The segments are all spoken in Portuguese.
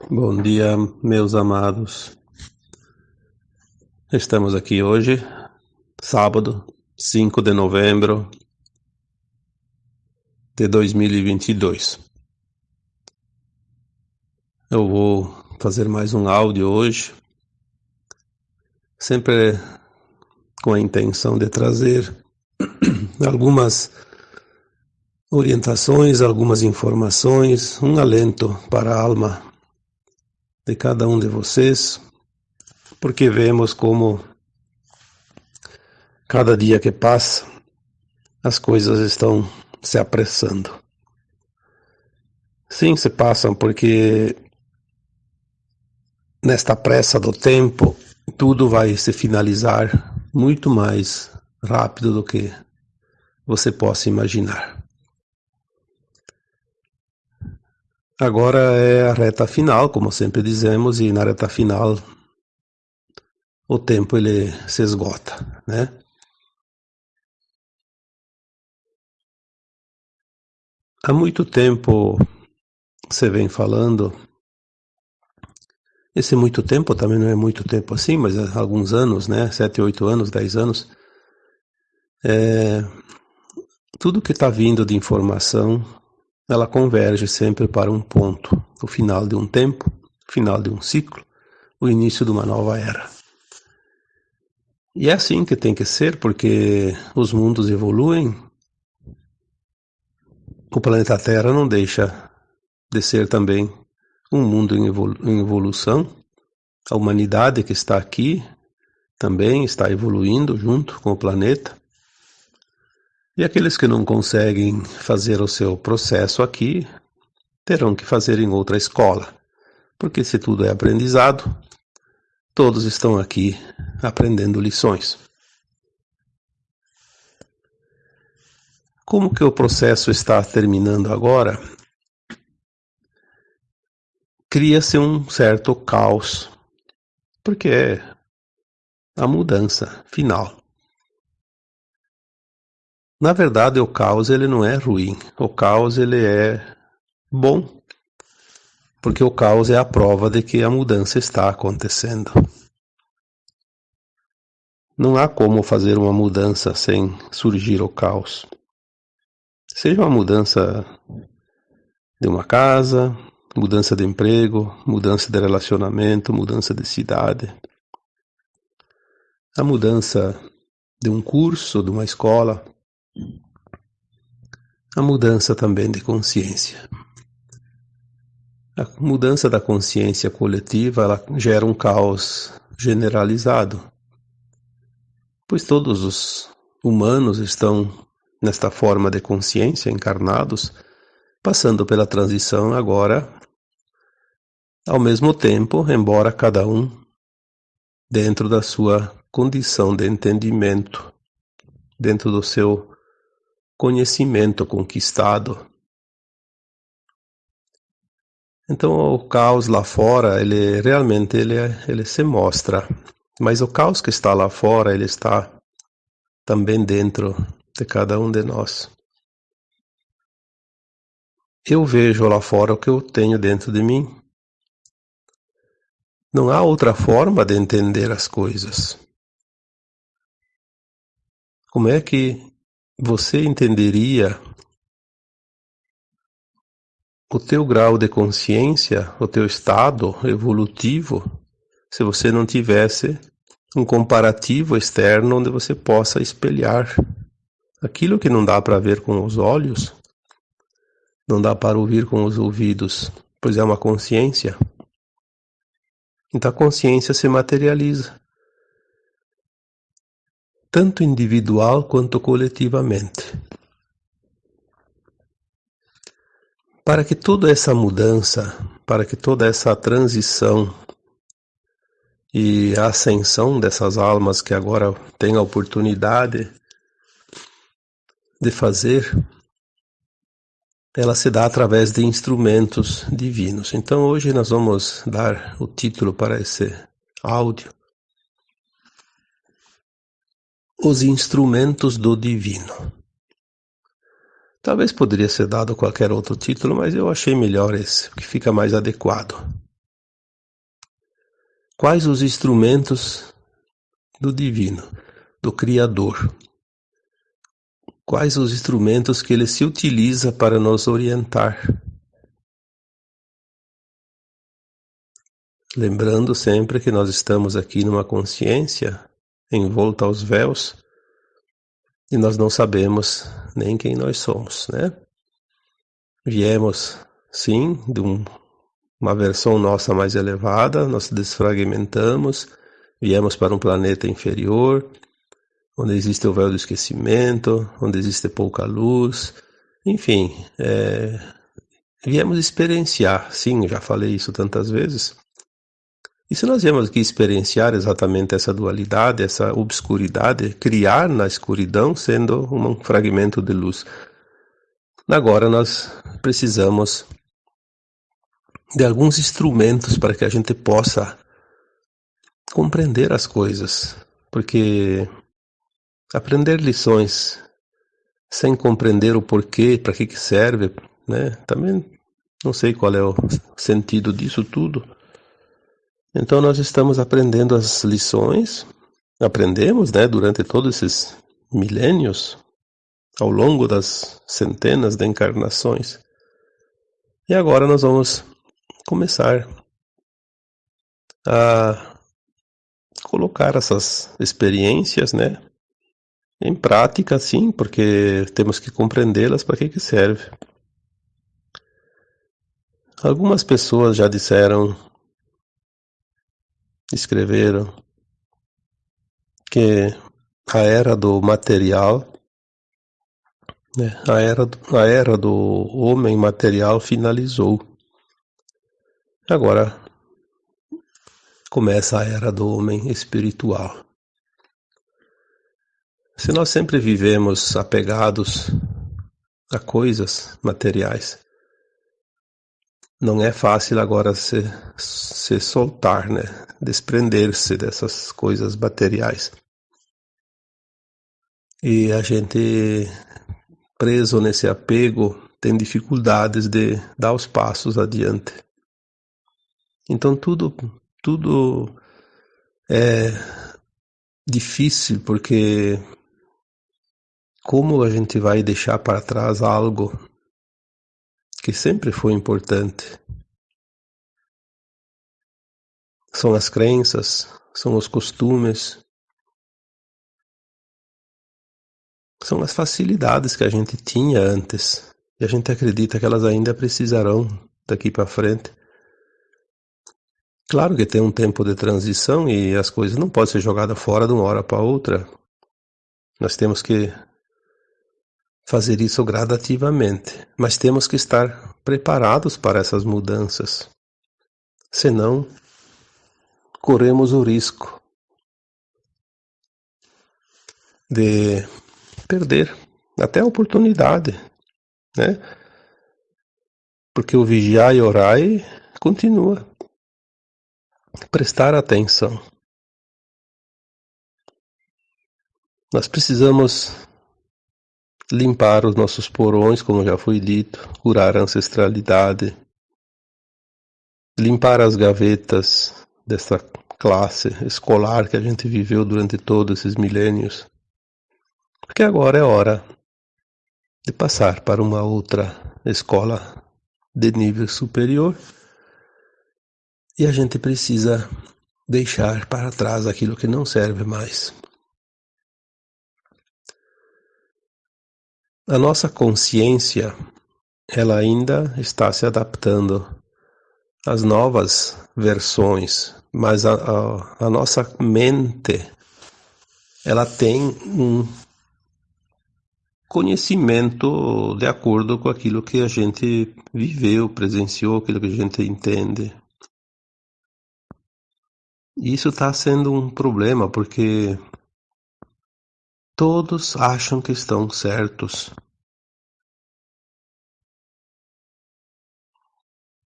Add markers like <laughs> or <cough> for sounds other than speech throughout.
Bom dia, meus amados. Estamos aqui hoje, sábado, 5 de novembro de 2022. Eu vou fazer mais um áudio hoje, sempre com a intenção de trazer <clears throat> algumas orientações, algumas informações, um alento para a alma de cada um de vocês, porque vemos como cada dia que passa as coisas estão se apressando. Sim, se passam porque nesta pressa do tempo tudo vai se finalizar muito mais rápido do que você possa imaginar. Agora é a reta final, como sempre dizemos, e na reta final o tempo ele se esgota, né? Há muito tempo você vem falando, esse muito tempo também não é muito tempo assim, mas alguns anos, né? Sete, oito anos, dez anos. É, tudo que está vindo de informação ela converge sempre para um ponto, o final de um tempo, o final de um ciclo, o início de uma nova era. E é assim que tem que ser, porque os mundos evoluem. O planeta Terra não deixa de ser também um mundo em, evolução. A humanidade que está aqui também está evoluindo junto com o planeta. E aqueles que não conseguem fazer o seu processo aqui terão que fazer em outra escola, porque se tudo é aprendizado, todos estão aqui aprendendo lições. Como que o processo está terminando agora? Cria-se um certo caos, porque é a mudança final. Na verdade, o caos ele não é ruim. O caos ele é bom, porque o caos é a prova de que a mudança está acontecendo. Não há como fazer uma mudança sem surgir o caos. Seja uma mudança de uma casa, mudança de emprego, mudança de relacionamento, mudança de cidade. A mudança de um curso, de uma escola, a mudança também de consciência. A mudança da consciência coletiva ela gera um caos generalizado, pois todos os humanos estão nesta forma de consciência encarnados, passando pela transição agora, ao mesmo tempo, embora cada um dentro da sua condição de entendimento, dentro do seu conhecimento conquistado. Então o caos lá fora, ele realmente ele, ele se mostra, mas o caos que está lá fora, ele está também dentro de cada um de nós. Eu vejo lá fora o que eu tenho dentro de mim. Não há outra forma de entender as coisas. Como é que você entenderia o teu grau de consciência, o teu estado evolutivo, se você não tivesse um comparativo externo onde você possa espelhar aquilo que não dá para ver com os olhos, não dá para ouvir com os ouvidos, pois é uma consciência. Então a consciência se materializa tanto individual quanto coletivamente. Para que toda essa mudança, para que toda essa transição e ascensão dessas almas que agora têm a oportunidade de fazer, ela se dá através de instrumentos divinos. Então hoje nós vamos dar o título para esse áudio os instrumentos do divino. Talvez poderia ser dado qualquer outro título, mas eu achei melhor esse, que fica mais adequado. quais os instrumentos do divino, do Criador. Quais os instrumentos que ele se utiliza para nos orientar. Lembrando sempre que nós estamos aqui numa consciência envolta aos véus e nós não sabemos nem quem nós somos, né? Viemos, sim, de um, uma versão nossa mais elevada, nós desfragmentamos, viemos para um planeta inferior, onde existe o véu do esquecimento, onde existe pouca luz, enfim, é, viemos experienciar, sim, já falei isso tantas vezes, e se nós viemos aqui experienciar exatamente essa dualidade, essa obscuridade, criar na escuridão sendo um fragmento de luz, agora nós precisamos de alguns instrumentos para que a gente possa compreender as coisas, porque aprender lições sem compreender o porquê, para que que serve, né? Também não sei qual é o sentido disso tudo. Então nós estamos aprendendo as lições, aprendemos, né, durante todos esses milênios, ao longo das centenas de encarnações. E agora nós vamos começar a colocar essas experiências, né, em prática, sim, porque temos que compreendê-las para que que serve. Algumas pessoas já disseram escreveram que a era do material, né, a, era, a era do homem material finalizou. Agora começa a era do homem espiritual. Se nós sempre vivemos apegados a coisas materiais, não é fácil agora se, se soltar, né? Desprender-se dessas coisas materiais. E a gente preso nesse apego tem dificuldades de dar os passos adiante. Então tudo tudo é difícil porque como a gente vai deixar para trás algo que sempre foi importante. São as crenças, são os costumes, são as facilidades que a gente tinha antes e a gente acredita que elas ainda precisarão daqui para frente. Claro que tem um tempo de transição e as coisas não podem ser jogadas fora de uma hora para outra. Nós temos que fazer isso gradativamente, mas temos que estar preparados para essas mudanças. Senão, corremos o risco de perder até a oportunidade, né? Porque o vigiar e orar continua. Prestar atenção. Nós precisamos limpar os nossos porões, como já foi dito, curar a ancestralidade, limpar as gavetas dessa classe escolar que a gente viveu durante todos esses milênios. Porque agora é hora de passar para uma outra escola de nível superior e a gente precisa deixar para trás aquilo que não serve mais. A nossa consciência, ela ainda está se adaptando às novas versões, mas a, a, a nossa mente, ela tem um conhecimento de acordo com aquilo que a gente viveu, presenciou, aquilo que a gente entende. Isso está sendo um problema porque Todos acham que estão certos.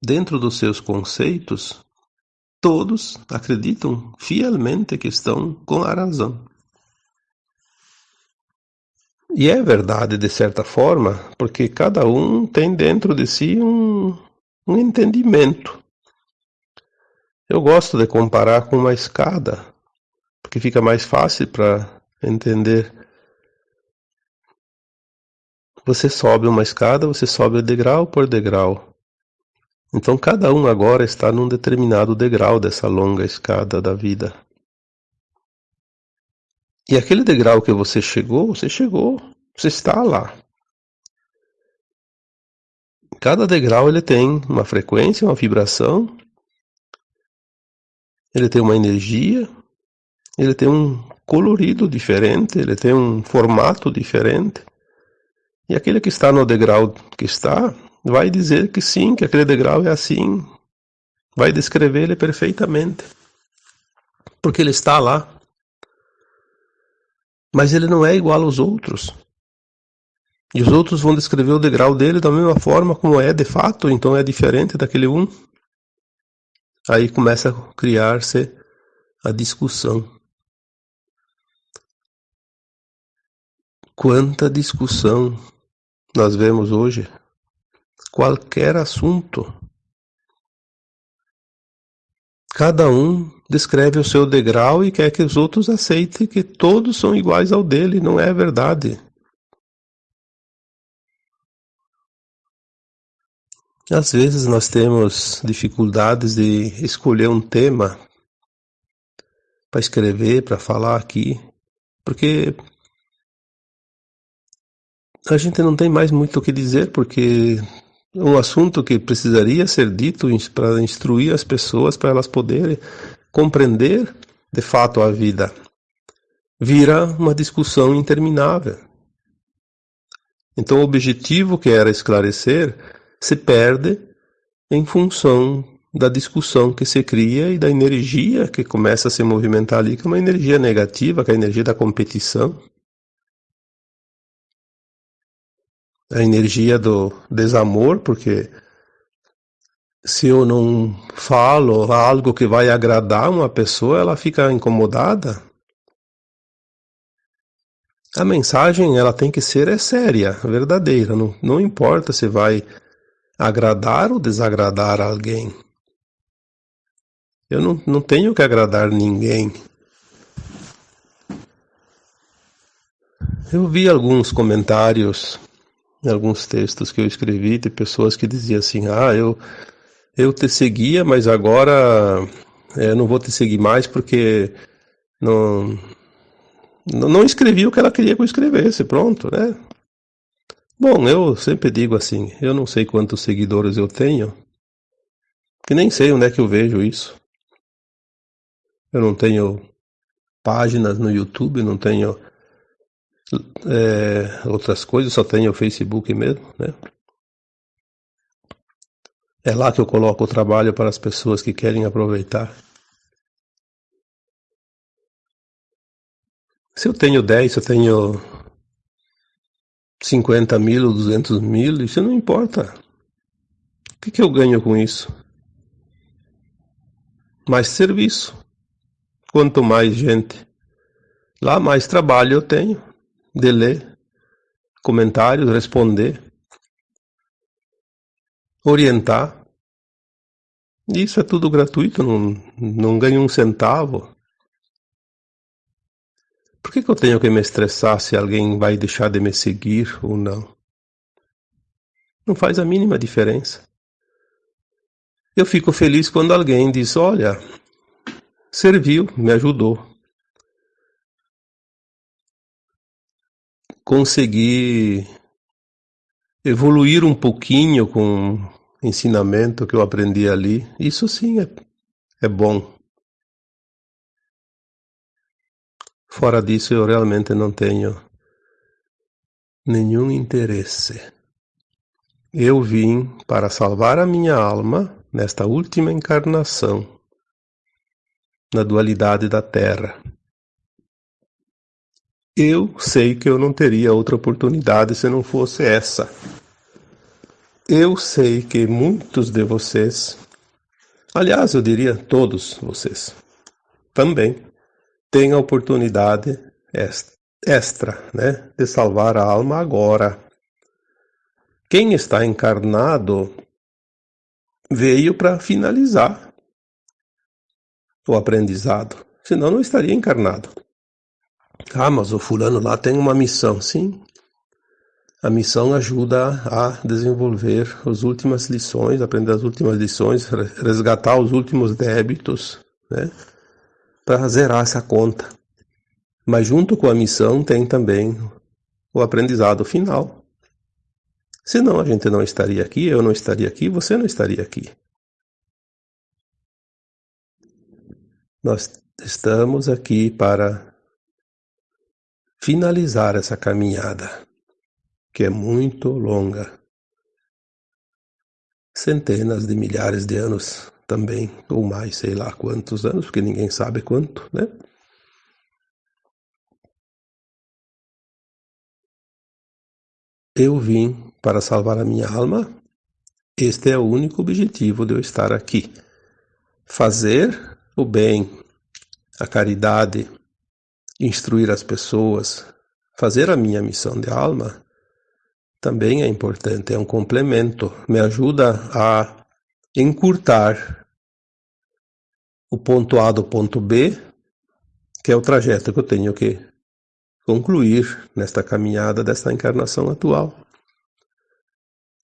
Dentro dos seus conceitos, todos acreditam fielmente que estão com a razão. E é verdade de certa forma, porque cada um tem dentro de si um, um entendimento. Eu gosto de comparar com uma escada, porque fica mais fácil para entender. Você sobe uma escada, você sobe degrau por degrau. Então cada um agora está num determinado degrau dessa longa escada da vida. E aquele degrau que você chegou, você chegou, você está lá. Cada degrau ele tem uma frequência, uma vibração, ele tem uma energia, ele tem um colorido diferente, ele tem um formato diferente. E aquele que está no degrau que está, vai dizer que sim, que aquele degrau é assim, vai descrever ele perfeitamente. Porque ele está lá. Mas ele não é igual aos outros. E os outros vão descrever o degrau dele da mesma forma como é de fato, então é diferente daquele um. Aí começa a criar-se a discussão. Quanta discussão nós vemos hoje? Qualquer assunto. Cada um descreve o seu degrau e quer que os outros aceitem que todos são iguais ao dele. Não é verdade. Às vezes nós temos dificuldades de escolher um tema para escrever, para falar aqui, porque a gente não tem mais muito o que dizer, porque um assunto que precisaria ser dito para instruir as pessoas, para elas poderem compreender de fato a vida, vira uma discussão interminável. Então, o objetivo que era esclarecer se perde em função da discussão que se cria e da energia que começa a se movimentar ali, que é uma energia negativa, que é a energia da competição. A energia do desamor, porque se eu não falo algo que vai agradar uma pessoa, ela fica incomodada. A mensagem ela tem que ser é séria, verdadeira. Não, não importa se vai agradar ou desagradar alguém. Eu não, não tenho que agradar ninguém. Eu vi alguns comentários, alguns textos que eu escrevi de pessoas que diziam assim: Ah, eu, eu te seguia, mas agora é, não vou te seguir mais porque não, não escrevi o que ela queria que eu escrevesse. Pronto, né? Bom, eu sempre digo assim, eu não sei quantos seguidores eu tenho, que nem sei onde é que eu vejo isso. Eu não tenho páginas no YouTube, não tenho é, outras coisas, só tenho o Facebook mesmo, né? É lá que eu coloco o trabalho para as pessoas que querem aproveitar. Se eu tenho 10, se eu tenho 50 mil ou 200 mil, isso não importa. O que, que eu ganho com isso? Mais serviço. Quanto mais gente, lá mais trabalho eu tenho de ler comentários, responder, orientar. Isso é tudo gratuito, não, não ganho um centavo. Por que, que eu tenho que me estressar se alguém vai deixar de me seguir ou não? Não faz a mínima diferença. Eu fico feliz quando alguém diz: Olha, serviu, me ajudou. Consegui evoluir um pouquinho com o ensinamento que eu aprendi ali. Isso sim é, é bom. Fora disso, eu realmente não tenho nenhum interesse. Eu vim para salvar a minha alma nesta última encarnação, na dualidade da Terra. Eu sei que eu não teria outra oportunidade se não fosse essa. Eu sei que muitos de vocês, aliás, eu diria todos vocês, também tem a oportunidade extra, né, de salvar a alma agora. Quem está encarnado veio para finalizar. o aprendizado. Senão não estaria encarnado. Ah, mas o fulano lá tem uma missão. Sim. A missão ajuda a desenvolver as últimas lições, aprender as últimas lições, resgatar os últimos débitos, né? Para zerar essa conta. Mas junto com a missão tem também o aprendizado final. Senão a gente não estaria aqui, eu não estaria aqui, você não estaria aqui. Nós estamos aqui para finalizar essa caminhada, que é muito longa. Centenas de milhares de anos também, ou mais, sei lá quantos anos, porque ninguém sabe quanto, né? Eu vim para salvar a minha alma. Este é o único objetivo de eu estar aqui. Fazer o bem, a caridade, instruir as pessoas, fazer a minha missão de alma também é importante, é um complemento, me ajuda a encurtar o ponto A do ponto B, que é o trajeto que eu tenho que concluir nesta caminhada desta encarnação atual.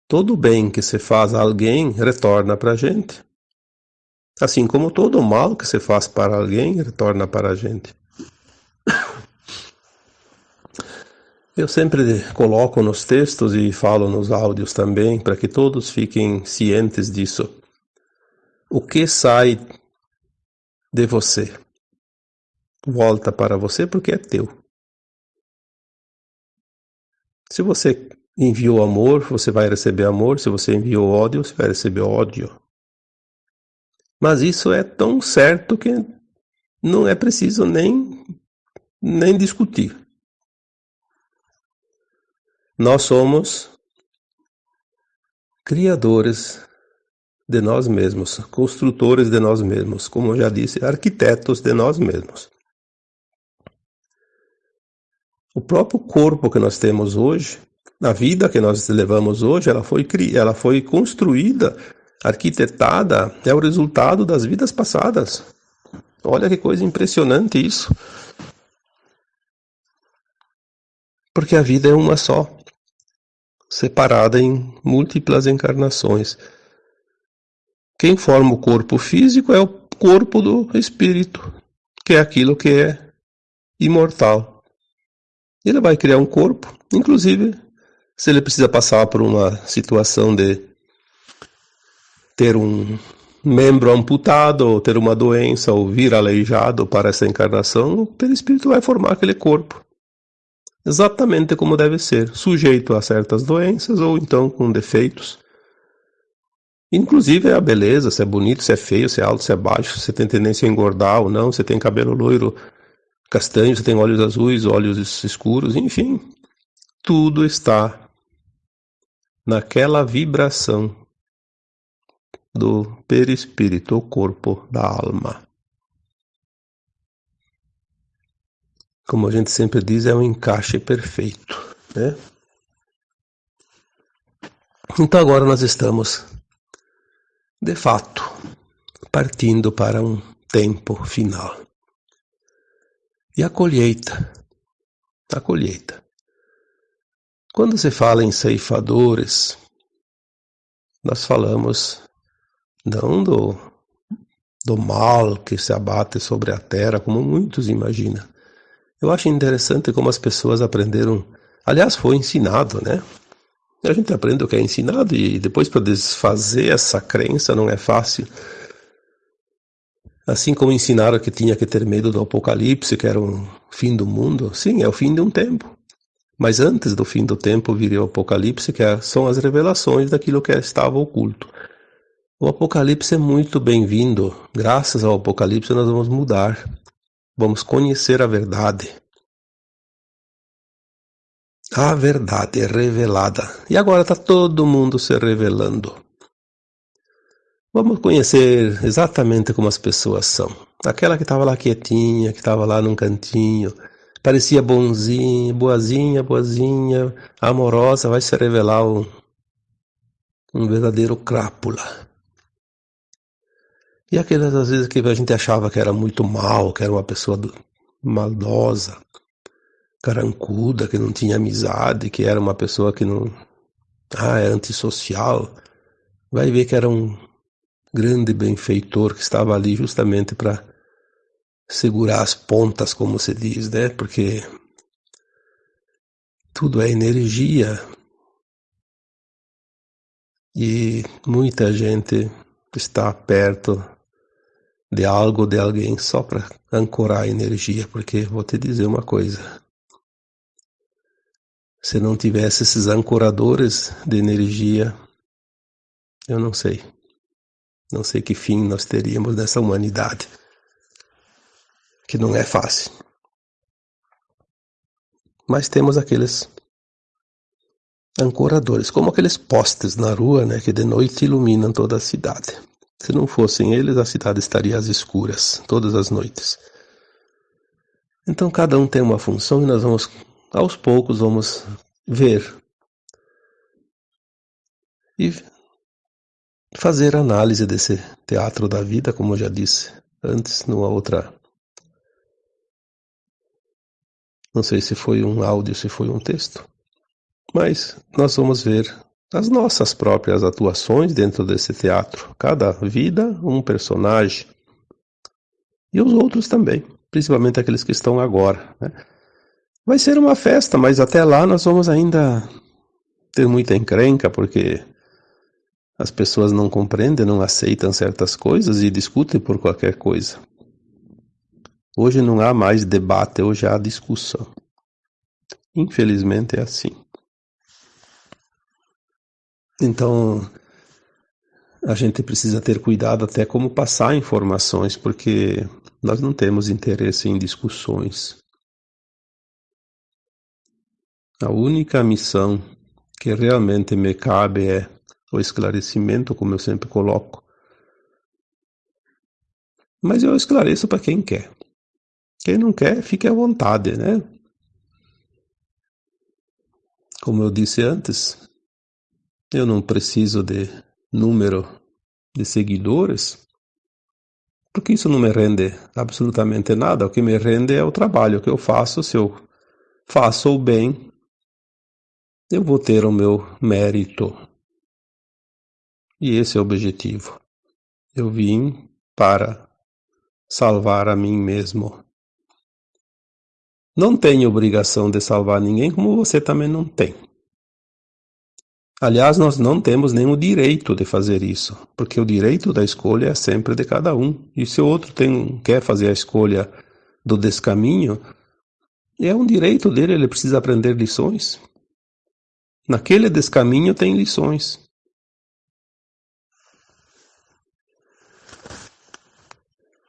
Todo bem que se faz a alguém retorna para a gente. Assim como todo mal que se faz para alguém retorna para a gente. Eu sempre coloco nos textos e falo nos áudios também, para que todos fiquem cientes disso. O que sai de você volta para você porque é teu. Se você enviou amor, você vai receber amor. Se você enviou ódio, você vai receber ódio. Mas isso é tão certo que não é preciso nem, nem discutir. Nós somos criadores de nós mesmos, construtores de nós mesmos, como eu já disse, arquitetos de nós mesmos. O próprio corpo que nós temos hoje, a vida que nós levamos hoje, ela foi, ela foi construída, arquitetada, é o resultado das vidas passadas. Olha que coisa impressionante isso. Porque a vida é uma só, separada em múltiplas encarnações. Quem forma o corpo físico é o corpo do espírito, que é aquilo que é imortal. Ele vai criar um corpo, inclusive se ele precisa passar por uma situação de ter um membro amputado, ou ter uma doença, ou vir aleijado para essa encarnação, o perispírito vai formar aquele corpo. Exatamente como deve ser, sujeito a certas doenças ou então com defeitos. Inclusive a beleza, se é bonito, se é feio, se é alto, se é baixo, se tem tendência a engordar ou não, se tem cabelo loiro, castanho, você tem olhos azuis, olhos escuros, enfim, tudo está naquela vibração do perispírito, o corpo da alma. Como a gente sempre diz, é um encaixe perfeito, né? Então agora nós estamos, de fato, partindo para um tempo final. E a colheita. A colheita. Quando se fala em ceifadores, nós falamos não do, do mal que se abate sobre a terra, como muitos imaginam. Eu acho interessante como as pessoas aprenderam. Aliás, foi ensinado, né? A gente aprende o que é ensinado e depois para desfazer essa crença não é fácil. Assim como ensinaram que tinha que ter medo do apocalipse, que era o fim do mundo, sim, é o fim de um tempo. Mas antes do fim do tempo viria o apocalipse, que é, são as revelações daquilo que estava oculto. O apocalipse é muito bem-vindo. Graças ao apocalipse nós vamos mudar. Vamos conhecer a verdade. A verdade é revelada. E agora está todo mundo se revelando. Vamos conhecer exatamente como as pessoas são. Aquela que estava lá quietinha, que estava lá num cantinho, parecia bonzinha, boazinha, boazinha, amorosa, vai se revelar um, um verdadeiro crápula. E aquelas às vezes que a gente achava que era muito mal, que era uma pessoa maldosa, carancuda, que não tinha amizade, que era uma pessoa que não. Ah, é antissocial. Vai ver que era um grande benfeitor que estava ali justamente para segurar as pontas, como se diz, né? Porque tudo é energia. E muita gente está perto de algo, de alguém, só para ancorar a energia, porque vou te dizer uma coisa. Se não tivesse esses ancoradores de energia, eu não sei. Não sei que fim nós teríamos nessa humanidade. Que não é fácil. Mas temos aqueles ancoradores, como aqueles postes na rua, né, que de noite iluminam toda a cidade. Se não fossem eles, a cidade estaria às escuras todas as noites. Então cada um tem uma função e nós vamos, aos poucos, vamos ver e fazer análise desse teatro da vida, como eu já disse antes, numa outra. Não sei se foi um áudio, se foi um texto, mas nós vamos ver as nossas próprias atuações dentro desse teatro. Cada vida, um personagem. E os outros também, principalmente aqueles que estão agora. Né? Vai ser uma festa, mas até lá nós vamos ainda ter muita encrenca, porque as pessoas não compreendem, não aceitam certas coisas e discutem por qualquer coisa. Hoje não há mais debate, hoje há discussão. Infelizmente é assim. Então, a gente precisa ter cuidado até como passar informações, porque nós não temos interesse em discussões. A única missão que realmente me cabe é o esclarecimento, como eu sempre coloco. Mas eu esclareço para quem quer. Quem não quer, fique à vontade, né? Como eu disse antes, eu não preciso de número de seguidores, porque isso não me rende absolutamente nada. O que me rende é o trabalho que eu faço. Se eu faço o bem, eu vou ter o meu mérito. E esse é o objetivo. Eu vim para salvar a mim mesmo. Não tenho obrigação de salvar ninguém, como você também não tem. Aliás, nós não temos nenhum direito de fazer isso, porque o direito da escolha é sempre de cada um. E se o outro tem, quer fazer a escolha do descaminho, é um direito dele, ele precisa aprender lições. Naquele descaminho tem lições.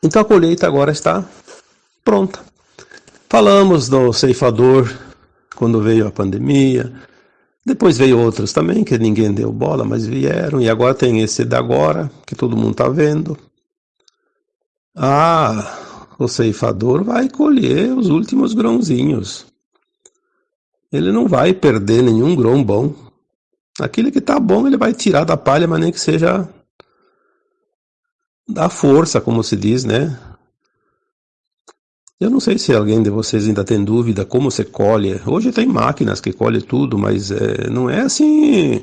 Então a colheita agora está pronta. Falamos do ceifador quando veio a pandemia, depois veio outros também, que ninguém deu bola, mas vieram. E agora tem esse da agora, que todo mundo está vendo. Ah, o ceifador vai colher os últimos grãozinhos. Ele não vai perder nenhum grão bom. Aquele que está bom, ele vai tirar da palha, mas nem que seja da força, como se diz, né? Eu não sei se alguém de vocês ainda tem dúvida como se colhe. Hoje tem máquinas que colhem tudo, mas é, não é assim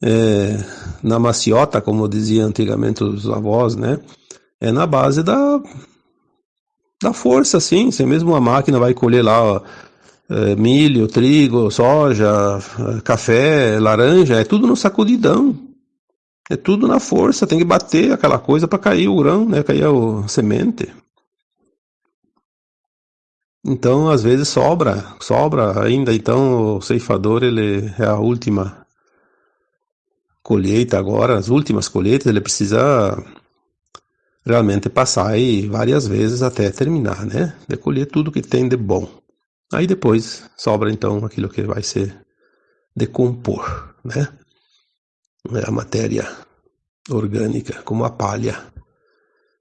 é, na maciota, como dizia antigamente os avós, né? É na base da, da força, sim. Se mesmo a máquina vai colher lá ó, é, milho, trigo, soja, café, laranja, é tudo no sacudidão. É tudo na força, tem que bater aquela coisa para cair o grão, né? Cair a semente. Então, às vezes sobra, sobra ainda. Então, o ceifador ele é a última colheita agora, as últimas colheitas, ele precisa realmente passar aí várias vezes até terminar, né? De colher tudo que tem de bom. Aí depois sobra então aquilo que vai ser decompor, né? É a matéria orgânica, como a palha.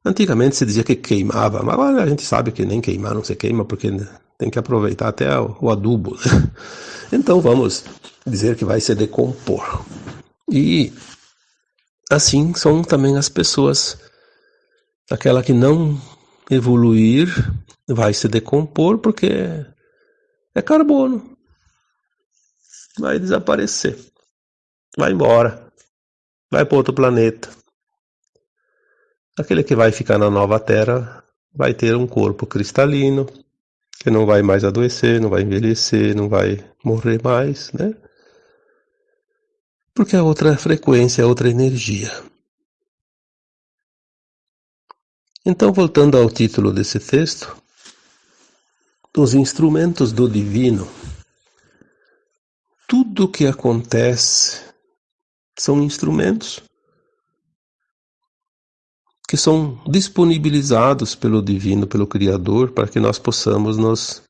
Antigamente se dizia que queimava, mas agora a gente sabe que nem queimar não se queima, porque tem que aproveitar até o adubo. Né? <laughs> Então vamos dizer que vai se decompor. E assim são também as pessoas Aquela que não evoluir vai se decompor porque é carbono. Vai desaparecer. Vai embora. Vai para outro planeta. Aquele que vai ficar na nova Terra vai ter um corpo cristalino, que não vai mais adoecer, não vai envelhecer, não vai morrer mais, né? Porque é outra frequência, é outra energia. Então, voltando ao título desse texto, os instrumentos do divino, tudo o que acontece são instrumentos que são disponibilizados pelo divino, pelo Criador, para que nós possamos nos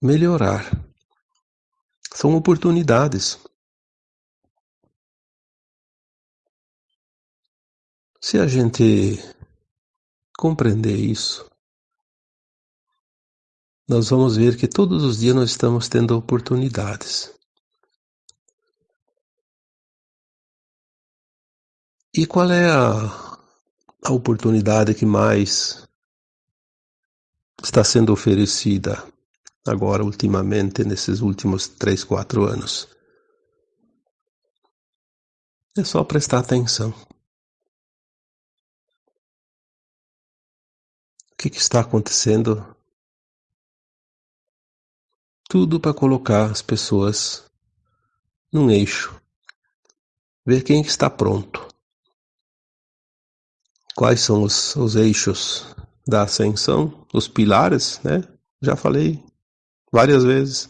melhorar. São oportunidades. Se a gente compreender isso, nós vamos ver que todos os dias nós estamos tendo oportunidades. E qual é a, a oportunidade que mais está sendo oferecida agora, ultimamente, nesses últimos três, quatro anos? É só prestar atenção. O que, que está acontecendo tudo para colocar as pessoas num eixo. Ver quem está pronto. Quais são os, os eixos da ascensão, os pilares, né? Já falei várias vezes.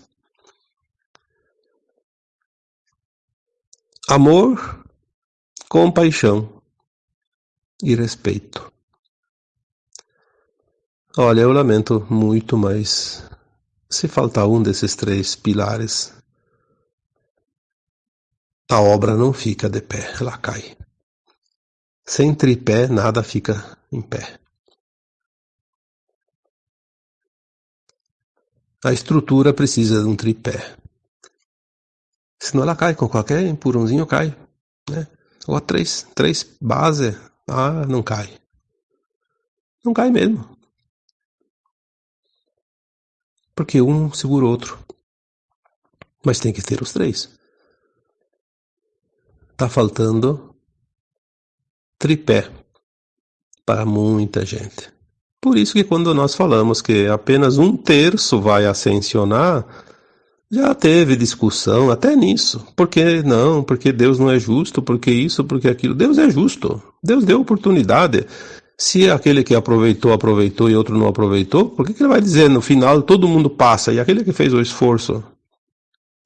Amor, compaixão e respeito. Olha, eu lamento muito, mas se faltar um desses três pilares, a obra não fica de pé, ela cai. Sem tripé, nada fica em pé. A estrutura precisa de um tripé. Senão ela cai, com qualquer empurrãozinho cai. Né? Ou três, três base, ah, não cai. Não cai mesmo porque um segura o outro. Mas tem que ter os três. Tá faltando tripé para muita gente. Por isso que quando nós falamos que apenas um terço vai ascensionar, já teve discussão até nisso. Por que não? Porque Deus não é justo? Porque isso? Porque aquilo? Deus é justo. Deus deu oportunidade. Se aquele que aproveitou, aproveitou e outro não aproveitou, por que, que ele vai dizer no final todo mundo passa e aquele que fez o esforço?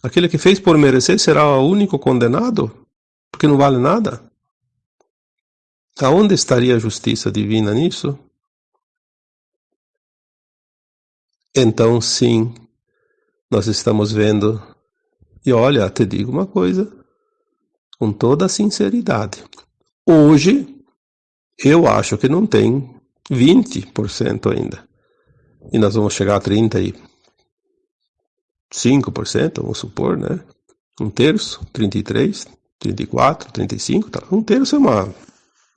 Aquele que fez por merecer será o único condenado? Porque não vale nada? Aonde estaria a justiça divina nisso? Então, sim, nós estamos vendo. E olha, te digo uma coisa, com toda a sinceridade. Hoje, eu acho que não tem 20% ainda. E nós vamos chegar a 35%, vamos supor, né? Um terço, 33, 34, 35, tá? um terço é uma,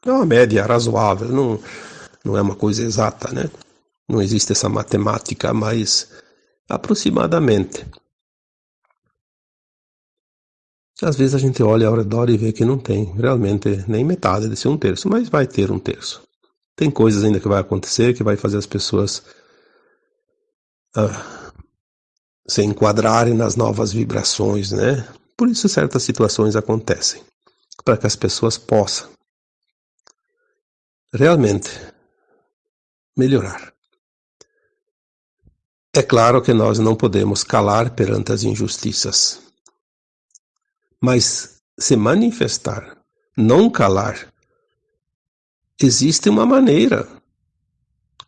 é uma média razoável, não, não é uma coisa exata, né? Não existe essa matemática, mas aproximadamente. Às vezes a gente olha ao redor e vê que não tem realmente nem metade desse um terço, mas vai ter um terço. Tem coisas ainda que vai acontecer que vai fazer as pessoas ah, se enquadrarem nas novas vibrações, né? Por isso certas situações acontecem, para que as pessoas possam realmente melhorar. É claro que nós não podemos calar perante as injustiças mas se manifestar, não calar. Existe uma maneira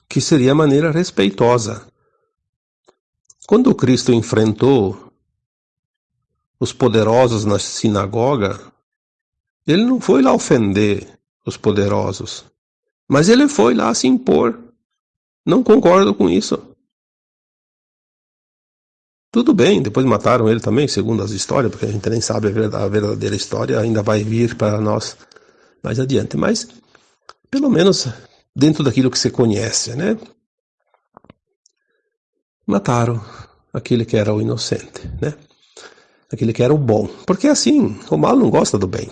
que seria a maneira respeitosa. Quando Cristo enfrentou os poderosos na sinagoga, ele não foi lá ofender os poderosos, mas ele foi lá se impor. Não concordo com isso. Tudo bem, depois mataram ele também, segundo as histórias, porque a gente nem sabe a verdadeira história, ainda vai vir para nós mais adiante. Mas pelo menos dentro daquilo que você conhece, né? Mataram aquele que era o inocente, né? Aquele que era o bom. Porque assim, o mal não gosta do bem.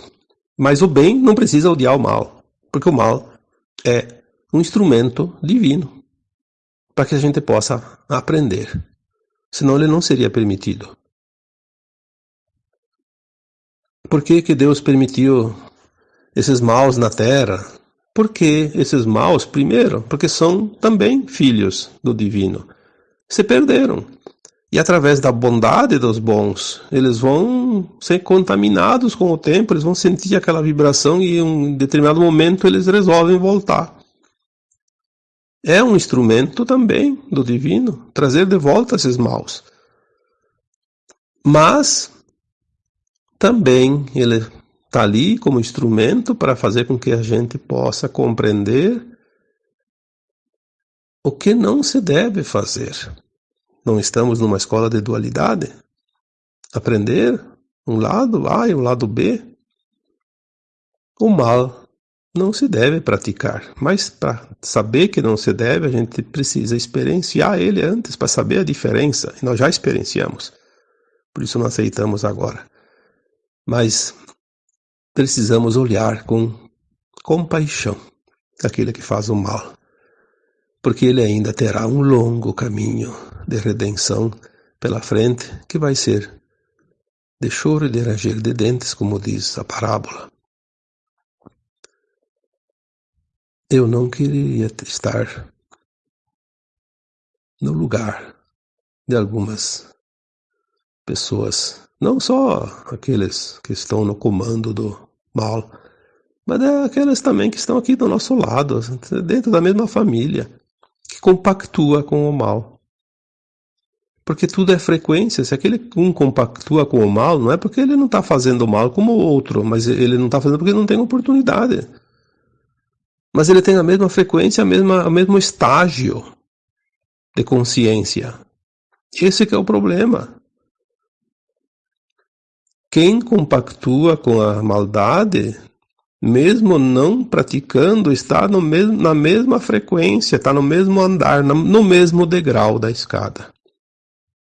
Mas o bem não precisa odiar o mal, porque o mal é um instrumento divino para que a gente possa aprender. Senão ele não seria permitido. Por que, que Deus permitiu esses maus na terra? Porque esses maus, primeiro, porque são também filhos do divino. Se perderam. E através da bondade dos bons, eles vão ser contaminados com o tempo, eles vão sentir aquela vibração e em um determinado momento eles resolvem voltar. É um instrumento também do divino trazer de volta esses maus. Mas também ele está ali como instrumento para fazer com que a gente possa compreender o que não se deve fazer. Não estamos numa escola de dualidade? Aprender um lado A e um lado B? O mal não se deve praticar, mas para saber que não se deve, a gente precisa experienciar ele antes para saber a diferença. E nós já experienciamos, por isso não aceitamos agora. Mas precisamos olhar com compaixão aquele que faz o mal porque ele ainda terá um longo caminho de redenção pela frente, que vai ser de choro e de ranger de dentes, como diz a parábola. Eu não queria estar no lugar de algumas pessoas, não só aqueles que estão no comando do mal, mas é aquelas também que estão aqui do nosso lado, dentro da mesma família que compactua com o mal. Porque tudo é frequência. Se aquele um compactua com o mal, não é porque ele não está fazendo mal como o outro, mas ele não está fazendo porque não tem oportunidade. Mas ele tem a mesma frequência, a mesma, o mesmo estágio de consciência. Esse é o problema. Quem compactua com a maldade mesmo não praticando, está no mesmo, na mesma frequência, está no mesmo andar, no mesmo degrau da escada.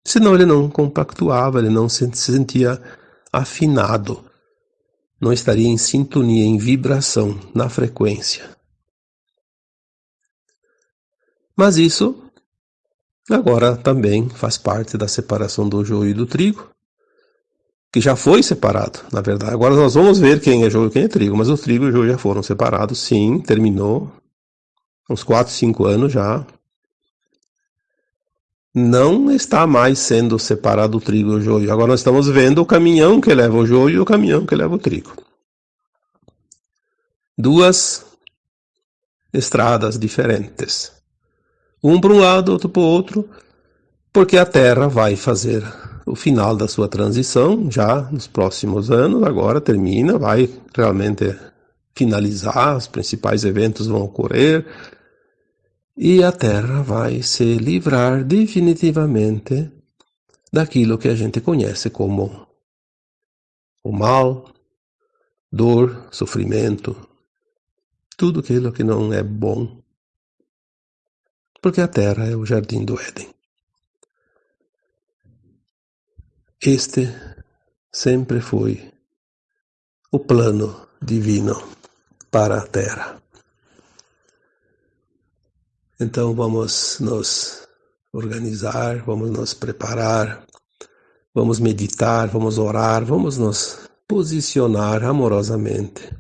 Senão ele não compactuava, ele não se sentia afinado, não estaria em sintonia, em vibração, na frequência. Mas isso agora também faz parte da separação do joio e do trigo, que já foi separado, na verdade. Agora nós vamos ver quem é joio e quem é trigo, mas o trigo e o joio já foram separados, sim, terminou. Uns 4, 5 anos já. Não está mais sendo separado o trigo e o joio. Agora nós estamos vendo o caminhão que leva o joio e o caminhão que leva o trigo. Duas estradas diferentes. Um para um lado, outro para o outro, porque a Terra vai fazer o final da sua transição, já nos próximos anos, agora termina, vai realmente finalizar, os principais eventos vão ocorrer, e a Terra vai se livrar definitivamente daquilo que a gente conhece como o mal, dor, sofrimento, tudo aquilo que não é bom, porque a Terra é o jardim do Éden. Este sempre foi o plano divino para a Terra. Então vamos nos organizar, vamos nos preparar, vamos meditar, vamos orar, vamos nos posicionar amorosamente.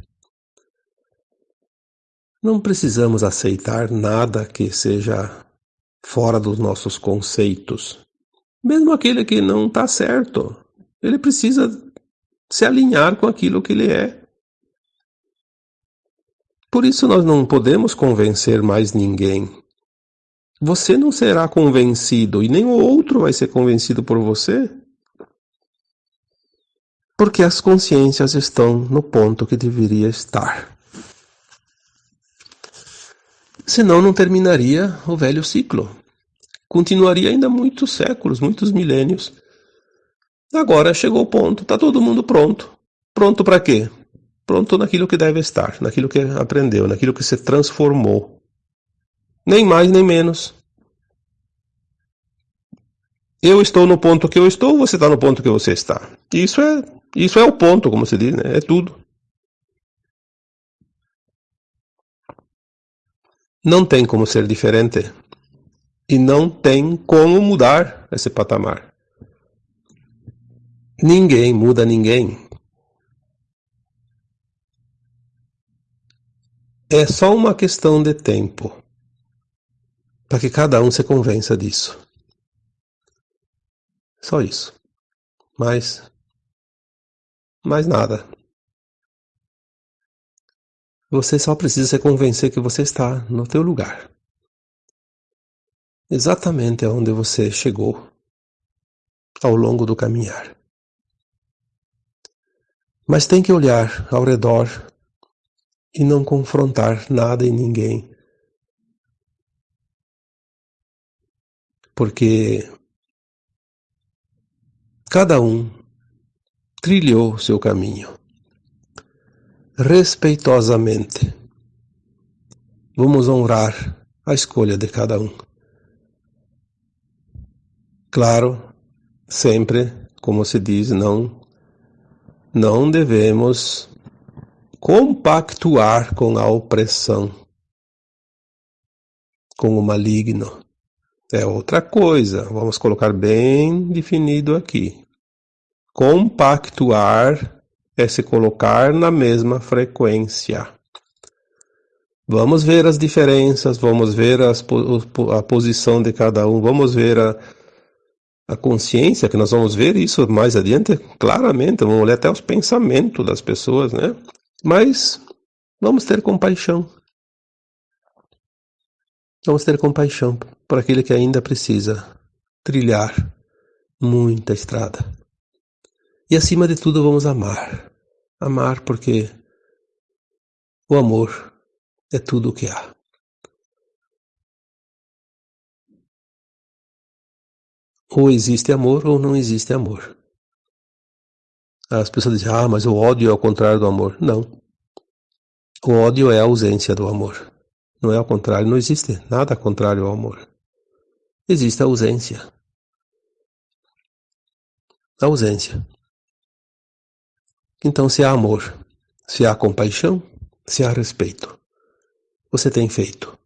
Não precisamos aceitar nada que seja fora dos nossos conceitos. Mesmo aquele que não está certo, ele precisa se alinhar com aquilo que ele é. Por isso nós não podemos convencer mais ninguém. Você não será convencido e nem o outro vai ser convencido por você. Porque as consciências estão no ponto que deveria estar. Senão não terminaria o velho ciclo continuaria ainda muitos séculos, muitos milênios. Agora chegou o ponto, está todo mundo pronto. Pronto para quê? pronto naquilo que deve estar, naquilo que aprendeu, naquilo que se transformou. Nem mais nem menos. Eu estou no ponto que eu estou, você está no ponto que você está. Isso é, isso é o ponto, como se diz, né? É tudo. Não tem como ser diferente. E não tem como mudar esse patamar. Ninguém muda ninguém. É só uma questão de tempo para que cada um se convença disso. Só isso. Mais. Mais nada. Você só precisa se convencer que você está no teu lugar. Exatamente onde você chegou ao longo do caminhar. Mas tem que olhar ao redor e não confrontar nada e ninguém. Porque Cada um trilhou seu caminho. Respeitosamente, vamos honrar a escolha de cada um. Claro, sempre, como se diz, não não devemos compactuar com a opressão, com o maligno. É outra coisa, vamos colocar bem definido aqui. Compactuar é se colocar na mesma frequência. Vamos ver as diferenças, vamos ver as, a posição de cada um, vamos ver a, a consciência, que nós vamos ver isso mais adiante, claramente, vamos olhar até os pensamentos das pessoas, né? Mas vamos ter compaixão. Vamos ter compaixão por aquele que ainda precisa trilhar muita estrada. E acima de tudo, vamos amar. Amar porque o amor é tudo o que há. Ou existe amor ou não existe amor. As pessoas dizem, ah, mas o ódio é o contrário do amor. Não. O ódio é a ausência do amor. Não é ao contrário, não existe nada contrário ao amor. Existe a ausência. A ausência. Então, se há amor, se há compaixão, se há respeito, você tem feito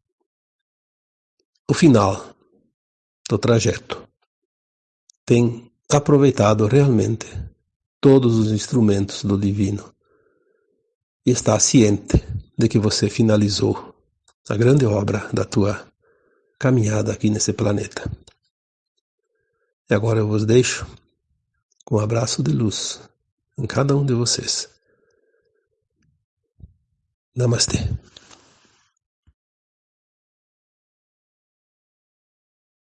o final do trajeto. Tem aproveitado realmente todos os instrumentos do divino e está ciente de que você finalizou a grande obra da tua caminhada aqui nesse planeta. E agora eu vos deixo com um abraço de luz em cada um de vocês. Namastê.